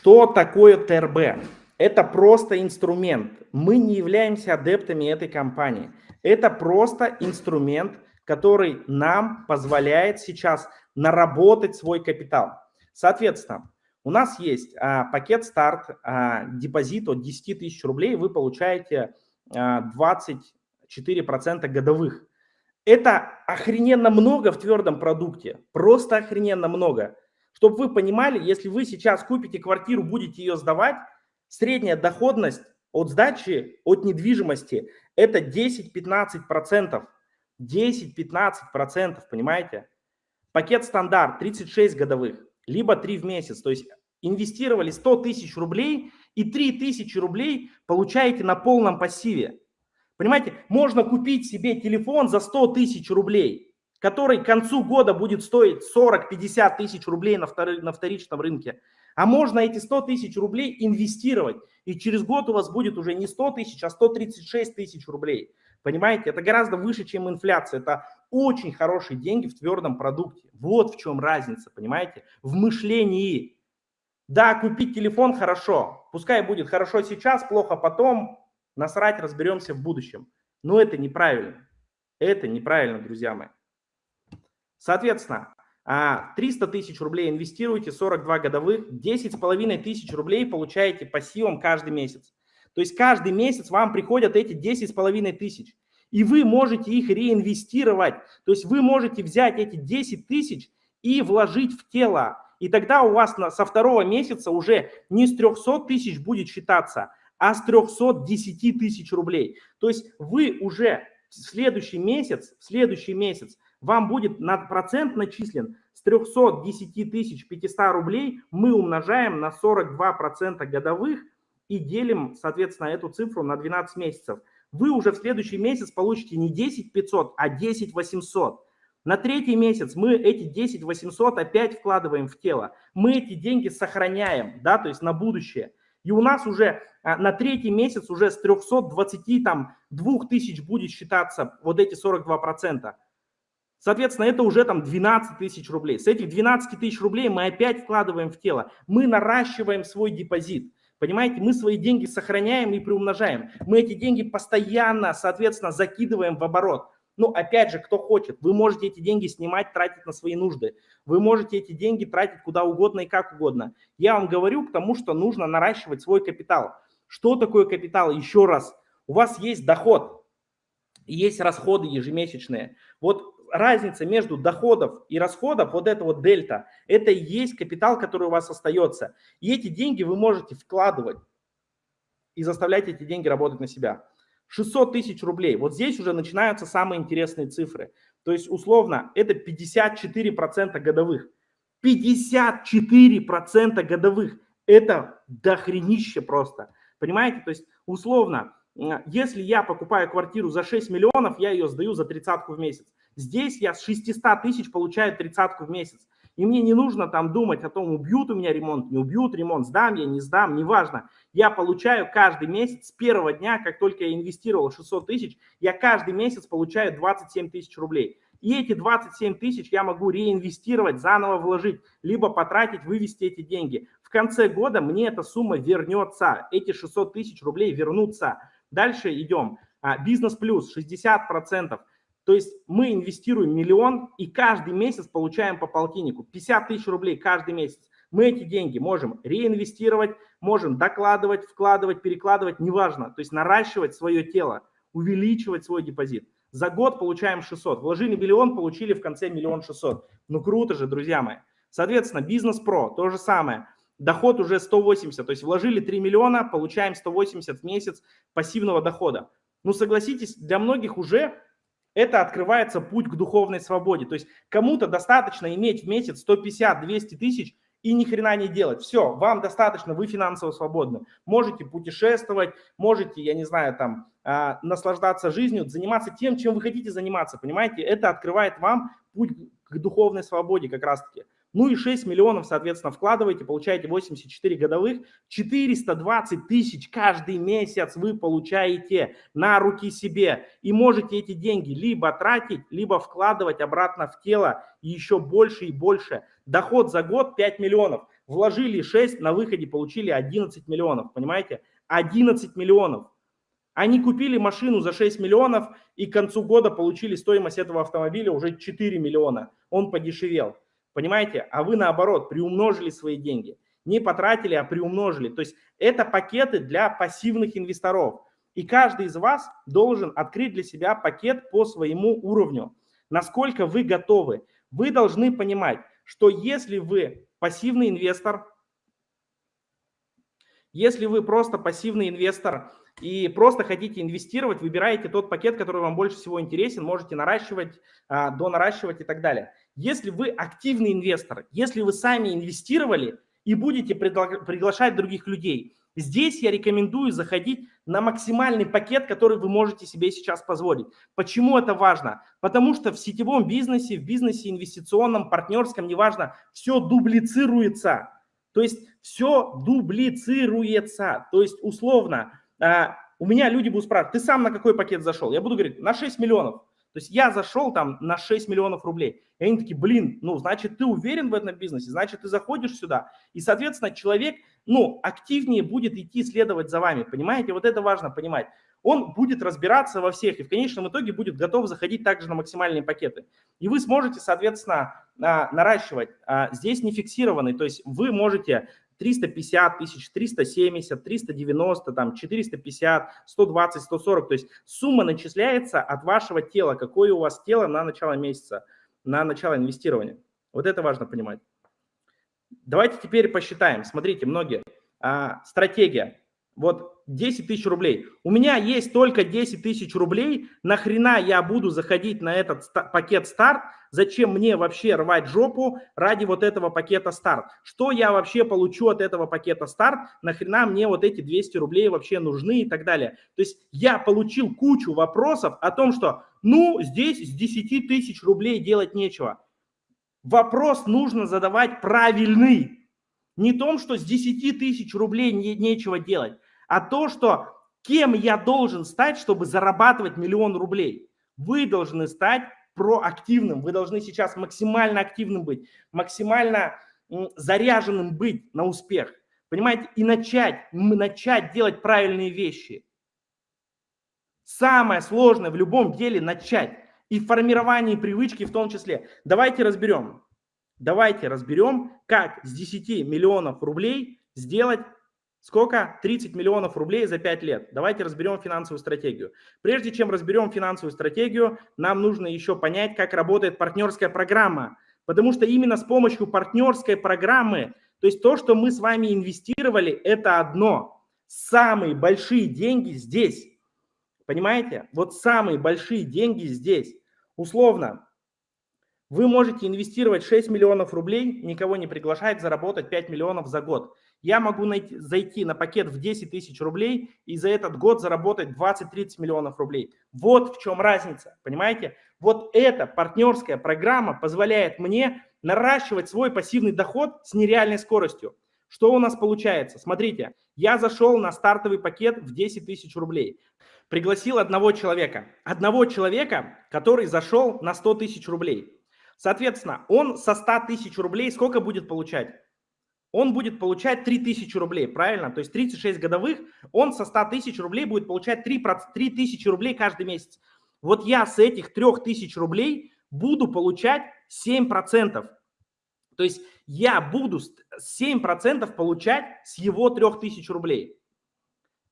Что такое ТРБ? Это просто инструмент. Мы не являемся адептами этой компании. Это просто инструмент, который нам позволяет сейчас наработать свой капитал. Соответственно, у нас есть а, пакет старт, а, депозит от 10 тысяч рублей, вы получаете а, 24% годовых. Это охрененно много в твердом продукте, просто охрененно много. Чтобы вы понимали, если вы сейчас купите квартиру, будете ее сдавать, средняя доходность от сдачи, от недвижимости – это 10-15%. 10-15%, понимаете? Пакет стандарт 36 годовых, либо 3 в месяц. То есть инвестировали 100 тысяч рублей и 3 тысячи рублей получаете на полном пассиве. Понимаете, можно купить себе телефон за 100 тысяч рублей, который к концу года будет стоить 40-50 тысяч рублей на, втор... на вторичном рынке. А можно эти 100 тысяч рублей инвестировать, и через год у вас будет уже не 100 тысяч, а 136 тысяч рублей. Понимаете, это гораздо выше, чем инфляция. Это очень хорошие деньги в твердом продукте. Вот в чем разница, понимаете, в мышлении. Да, купить телефон хорошо, пускай будет хорошо сейчас, плохо потом, насрать, разберемся в будущем. Но это неправильно. Это неправильно, друзья мои. Соответственно, 300 а, тысяч рублей инвестируете, 42 годовых, 10 с половиной тысяч рублей получаете пассивом каждый месяц. То есть каждый месяц вам приходят эти 10 с половиной тысяч. И вы можете их реинвестировать. То есть вы можете взять эти 10 тысяч и вложить в тело. И тогда у вас на, со второго месяца уже не с 300 тысяч будет считаться, а с 310 тысяч рублей. То есть вы уже в следующий месяц, в следующий месяц вам будет на процент начислен с 310 тысяч 500 рублей мы умножаем на 42% годовых и делим, соответственно, эту цифру на 12 месяцев. Вы уже в следующий месяц получите не 10 500, а 10 800. На третий месяц мы эти 10 800 опять вкладываем в тело. Мы эти деньги сохраняем, да, то есть на будущее. И у нас уже а, на третий месяц уже с 320 там 2000 будет считаться вот эти 42%. Соответственно, это уже там 12 тысяч рублей. С этих 12 тысяч рублей мы опять вкладываем в тело. Мы наращиваем свой депозит. Понимаете, мы свои деньги сохраняем и приумножаем. Мы эти деньги постоянно, соответственно, закидываем в оборот. Ну, опять же, кто хочет, вы можете эти деньги снимать, тратить на свои нужды. Вы можете эти деньги тратить куда угодно и как угодно. Я вам говорю к тому, что нужно наращивать свой капитал. Что такое капитал? Еще раз, у вас есть доход, есть расходы ежемесячные. Вот разница между доходов и расходов, вот это вот дельта, это и есть капитал, который у вас остается. И эти деньги вы можете вкладывать и заставлять эти деньги работать на себя. 600 тысяч рублей. Вот здесь уже начинаются самые интересные цифры. То есть условно это 54% годовых. 54% годовых. Это дохренище просто. Понимаете? То есть условно, если я покупаю квартиру за 6 миллионов, я ее сдаю за тридцатку в месяц. Здесь я с 600 тысяч получаю тридцатку в месяц. И мне не нужно там думать о том, убьют у меня ремонт, не убьют ремонт, сдам я, не сдам, неважно. Я получаю каждый месяц с первого дня, как только я инвестировал 600 тысяч, я каждый месяц получаю 27 тысяч рублей. И эти 27 тысяч я могу реинвестировать, заново вложить, либо потратить, вывести эти деньги. В конце года мне эта сумма вернется, эти 600 тысяч рублей вернутся. Дальше идем. А, бизнес плюс 60%. То есть мы инвестируем миллион и каждый месяц получаем по полтиннику, 50 тысяч рублей каждый месяц. Мы эти деньги можем реинвестировать, можем докладывать, вкладывать, перекладывать, неважно. То есть наращивать свое тело, увеличивать свой депозит. За год получаем 600. Вложили миллион, получили в конце миллион шестьсот. Ну круто же, друзья мои. Соответственно, бизнес про, то же самое. Доход уже 180, то есть вложили 3 миллиона, получаем 180 в месяц пассивного дохода. Ну согласитесь, для многих уже это открывается путь к духовной свободе. То есть кому-то достаточно иметь в месяц 150-200 тысяч и ни хрена не делать. Все, вам достаточно, вы финансово свободны. Можете путешествовать, можете, я не знаю, там, э, наслаждаться жизнью, заниматься тем, чем вы хотите заниматься, понимаете? Это открывает вам путь к духовной свободе как раз-таки. Ну и 6 миллионов, соответственно, вкладываете, получаете 84 годовых, 420 тысяч каждый месяц вы получаете на руки себе. И можете эти деньги либо тратить, либо вкладывать обратно в тело еще больше и больше. Доход за год 5 миллионов. вложили 6, на выходе получили 11 миллионов, понимаете? 11 миллионов. Они купили машину за 6 миллионов и к концу года получили стоимость этого автомобиля уже 4 миллиона. Он подешевел. Понимаете? А вы наоборот приумножили свои деньги. Не потратили, а приумножили. То есть это пакеты для пассивных инвесторов. И каждый из вас должен открыть для себя пакет по своему уровню. Насколько вы готовы. Вы должны понимать, что если вы пассивный инвестор, если вы просто пассивный инвестор и просто хотите инвестировать, выбираете тот пакет, который вам больше всего интересен, можете наращивать, а, донаращивать и так далее. Если вы активный инвестор, если вы сами инвестировали и будете приглашать других людей, здесь я рекомендую заходить на максимальный пакет, который вы можете себе сейчас позволить. Почему это важно? Потому что в сетевом бизнесе, в бизнесе инвестиционном, партнерском, неважно, все дублицируется. То есть все дублицируется. То есть условно а, у меня люди будут спрашивать, ты сам на какой пакет зашел? Я буду говорить, на 6 миллионов. То есть я зашел там на 6 миллионов рублей. И они такие, блин, ну, значит, ты уверен в этом бизнесе, значит, ты заходишь сюда. И, соответственно, человек, ну, активнее будет идти следовать за вами, понимаете? Вот это важно понимать. Он будет разбираться во всех и в конечном итоге будет готов заходить также на максимальные пакеты. И вы сможете, соответственно, а, наращивать. А, здесь не фиксированный, то есть вы можете 350 тысяч, 370, 390, там 450, 120, 140. То есть сумма начисляется от вашего тела, какое у вас тело на начало месяца, на начало инвестирования. Вот это важно понимать. Давайте теперь посчитаем. Смотрите, многие. А, стратегия. Вот 10 тысяч рублей. У меня есть только 10 тысяч рублей. Нахрена я буду заходить на этот пакет старт? Зачем мне вообще рвать жопу ради вот этого пакета старт? Что я вообще получу от этого пакета старт? Нахрена мне вот эти 200 рублей вообще нужны и так далее? То есть я получил кучу вопросов о том, что ну здесь с 10 тысяч рублей делать нечего. Вопрос нужно задавать правильный. Не том, что с 10 тысяч рублей не, нечего делать а то, что кем я должен стать, чтобы зарабатывать миллион рублей. Вы должны стать проактивным, вы должны сейчас максимально активным быть, максимально заряженным быть на успех. Понимаете? И начать, начать делать правильные вещи. Самое сложное в любом деле начать. И в формировании привычки в том числе. Давайте разберем. Давайте разберем, как с 10 миллионов рублей сделать Сколько? 30 миллионов рублей за 5 лет. Давайте разберем финансовую стратегию. Прежде чем разберем финансовую стратегию, нам нужно еще понять, как работает партнерская программа. Потому что именно с помощью партнерской программы, то есть то, что мы с вами инвестировали, это одно. Самые большие деньги здесь. Понимаете? Вот самые большие деньги здесь. Условно, вы можете инвестировать 6 миллионов рублей, никого не приглашать, заработать 5 миллионов за год. Я могу найти, зайти на пакет в 10 тысяч рублей и за этот год заработать 20-30 миллионов рублей. Вот в чем разница, понимаете? Вот эта партнерская программа позволяет мне наращивать свой пассивный доход с нереальной скоростью. Что у нас получается? Смотрите, я зашел на стартовый пакет в 10 тысяч рублей. Пригласил одного человека. Одного человека, который зашел на 100 тысяч рублей. Соответственно, он со 100 тысяч рублей сколько будет получать? Он будет получать 3 тысячи рублей, правильно? То есть 36 годовых, он со 100 тысяч рублей будет получать 3, 3 тысячи рублей каждый месяц. Вот я с этих 3 тысяч рублей буду получать 7%. То есть я буду 7% получать с его 3 тысяч рублей.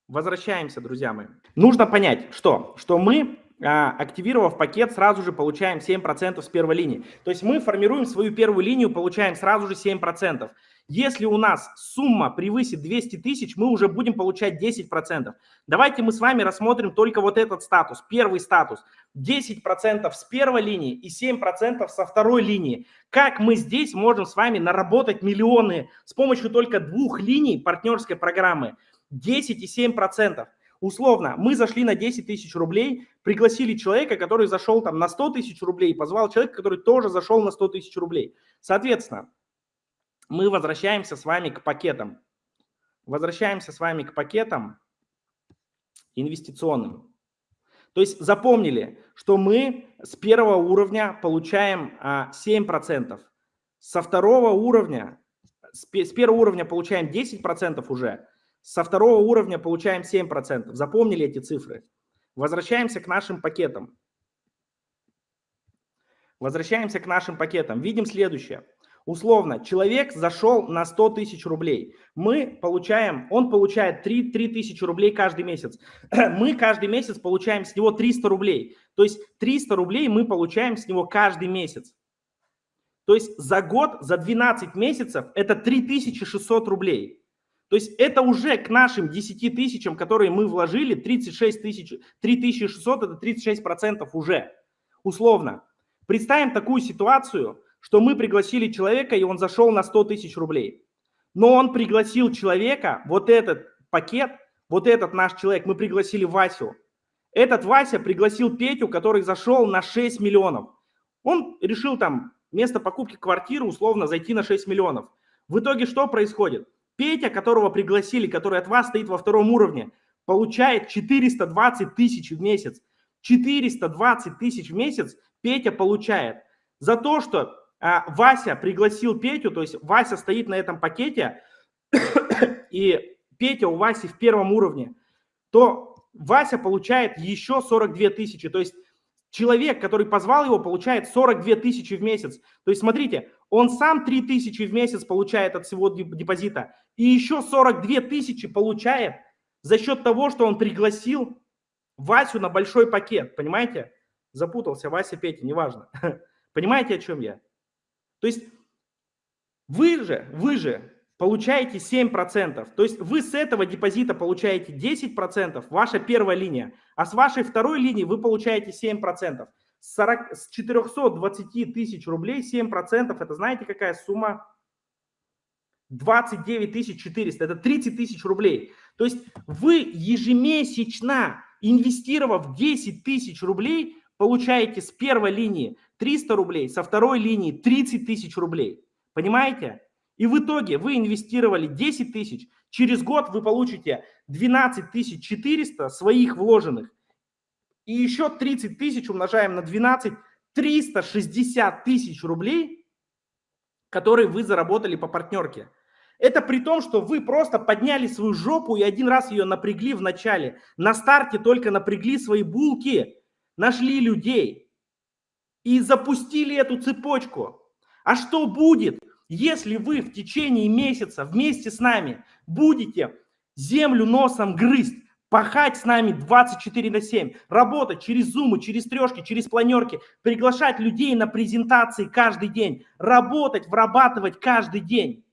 Возвращаемся, друзья мои. Нужно понять, что, что мы активировав пакет, сразу же получаем 7% с первой линии. То есть мы формируем свою первую линию, получаем сразу же 7%. Если у нас сумма превысит 200 тысяч, мы уже будем получать 10%. Давайте мы с вами рассмотрим только вот этот статус, первый статус. 10% с первой линии и 7% со второй линии. Как мы здесь можем с вами наработать миллионы с помощью только двух линий партнерской программы? 10 и 7%. Условно, мы зашли на 10 тысяч рублей, пригласили человека, который зашел там на 100 тысяч рублей, позвал человека, который тоже зашел на 100 тысяч рублей. Соответственно, мы возвращаемся с вами к пакетам. Возвращаемся с вами к пакетам инвестиционным. То есть запомнили, что мы с первого уровня получаем 7%, а, со второго уровня с первого уровня получаем 10% уже, со второго уровня получаем 7%. Запомнили эти цифры? Возвращаемся к нашим пакетам. Возвращаемся к нашим пакетам. Видим следующее. Условно, человек зашел на 100 тысяч рублей. Мы получаем, он получает 3, 3 тысячи рублей каждый месяц. Мы каждый месяц получаем с него 300 рублей. То есть 300 рублей мы получаем с него каждый месяц. То есть за год, за 12 месяцев это 3600 рублей. То есть это уже к нашим 10 тысячам, которые мы вложили, 36 тысяч, 3600 это 36 процентов уже, условно. Представим такую ситуацию, что мы пригласили человека, и он зашел на 100 тысяч рублей. Но он пригласил человека, вот этот пакет, вот этот наш человек, мы пригласили Васю. Этот Вася пригласил Петю, который зашел на 6 миллионов. Он решил там вместо покупки квартиры условно зайти на 6 миллионов. В итоге что происходит? Петя, которого пригласили, который от вас стоит во втором уровне, получает 420 тысяч в месяц. 420 тысяч в месяц Петя получает за то, что а, Вася пригласил Петю, то есть Вася стоит на этом пакете, и Петя у Васи в первом уровне, то Вася получает еще 42 тысячи. То есть человек, который позвал его, получает 42 тысячи в месяц. То есть смотрите, он сам 3 тысячи в месяц получает от всего депозита, и еще 42 тысячи получает за счет того, что он пригласил Васю на большой пакет, понимаете? Запутался, Вася, Петя, неважно. Понимаете, о чем я? То есть вы же, вы же получаете 7%. То есть вы с этого депозита получаете 10%, ваша первая линия, а с вашей второй линии вы получаете 7%. С, 40, с 420 тысяч рублей 7% это знаете какая сумма? 29 400, это 30 тысяч рублей. То есть вы ежемесячно, инвестировав 10 тысяч рублей, получаете с первой линии 300 рублей, со второй линии 30 тысяч рублей. Понимаете? И в итоге вы инвестировали 10 тысяч, через год вы получите 12 400 своих вложенных. И еще 30 тысяч умножаем на 12, 360 тысяч рублей, которые вы заработали по партнерке. Это при том, что вы просто подняли свою жопу и один раз ее напрягли в начале. На старте только напрягли свои булки, нашли людей и запустили эту цепочку. А что будет, если вы в течение месяца вместе с нами будете землю носом грызть, пахать с нами 24 на 7, работать через зумы, через трешки, через планерки, приглашать людей на презентации каждый день, работать, врабатывать каждый день.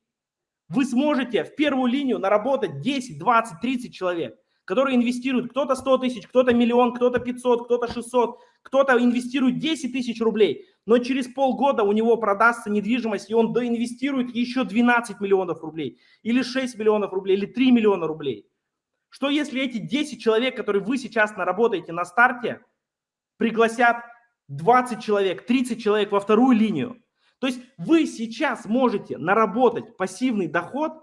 Вы сможете в первую линию наработать 10, 20, 30 человек, которые инвестируют кто-то 100 тысяч, кто-то миллион, кто-то 500, кто-то 600, кто-то инвестирует 10 тысяч рублей, но через полгода у него продастся недвижимость, и он доинвестирует еще 12 миллионов рублей, или 6 миллионов рублей, или 3 миллиона рублей. Что если эти 10 человек, которые вы сейчас наработаете на старте, пригласят 20 человек, 30 человек во вторую линию? То есть вы сейчас можете наработать пассивный доход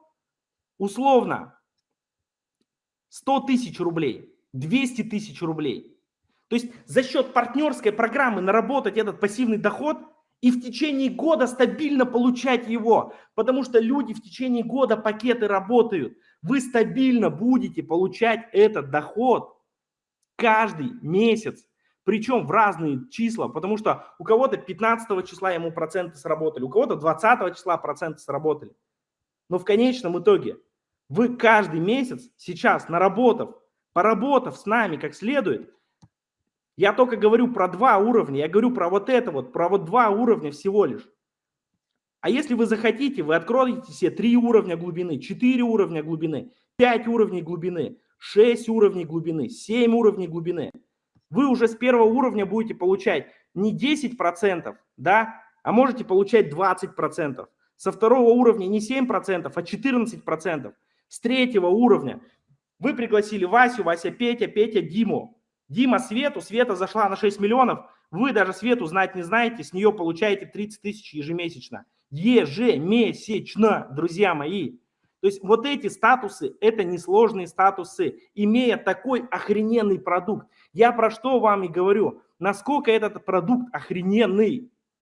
условно 100 тысяч рублей, 200 тысяч рублей. То есть за счет партнерской программы наработать этот пассивный доход и в течение года стабильно получать его, потому что люди в течение года пакеты работают. Вы стабильно будете получать этот доход каждый месяц, причем в разные числа, потому что у кого-то 15 числа ему проценты сработали, у кого-то 20 числа проценты сработали. Но в конечном итоге вы каждый месяц сейчас, наработав, поработав с нами как следует, я только говорю про два уровня, я говорю про вот это вот, про вот два уровня всего лишь. А если вы захотите, вы откроете себе три уровня глубины, четыре уровня глубины, пять уровней глубины, шесть уровней глубины, семь уровней глубины. Вы уже с первого уровня будете получать не 10%, да, а можете получать 20%. Со второго уровня не 7%, а 14%. С третьего уровня вы пригласили Васю, Вася Петя, Петя Диму. Дима Свету, Света зашла на 6 миллионов, вы даже Свету знать не знаете, с нее получаете 30 тысяч ежемесячно. Ежемесячно, друзья мои. То есть вот эти статусы, это несложные статусы, имея такой охрененный продукт. Я про что вам и говорю, насколько этот продукт охрененный.